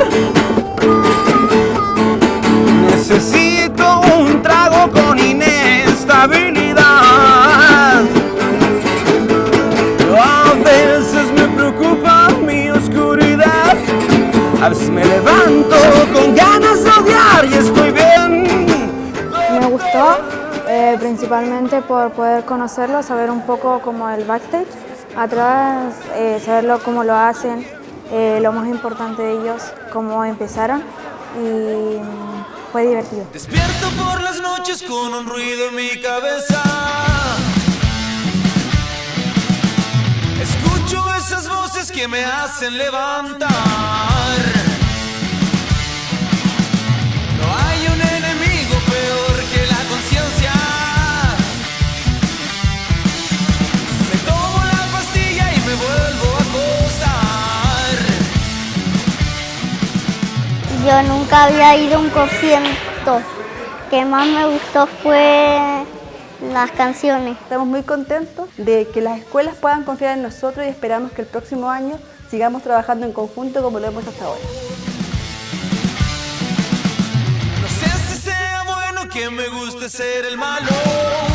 amor. Necesito un trago con inestabilidad. A veces me preocupa mi oscuridad. A veces me levanto con ganas de odiar y estoy bien. Me gustó. Eh, principalmente por poder conocerlo, saber un poco como el backstage, atrás, eh, saberlo cómo lo hacen, eh, lo más importante de ellos, cómo empezaron y mm, fue divertido. Despierto por las noches con un ruido en mi cabeza. Escucho esas voces que me hacen levantar. Yo nunca había ido a un concierto. que más me gustó fue las canciones. Estamos muy contentos de que las escuelas puedan confiar en nosotros y esperamos que el próximo año sigamos trabajando en conjunto como lo hemos hecho hasta ahora. No sé si sea bueno que me guste ser el malo.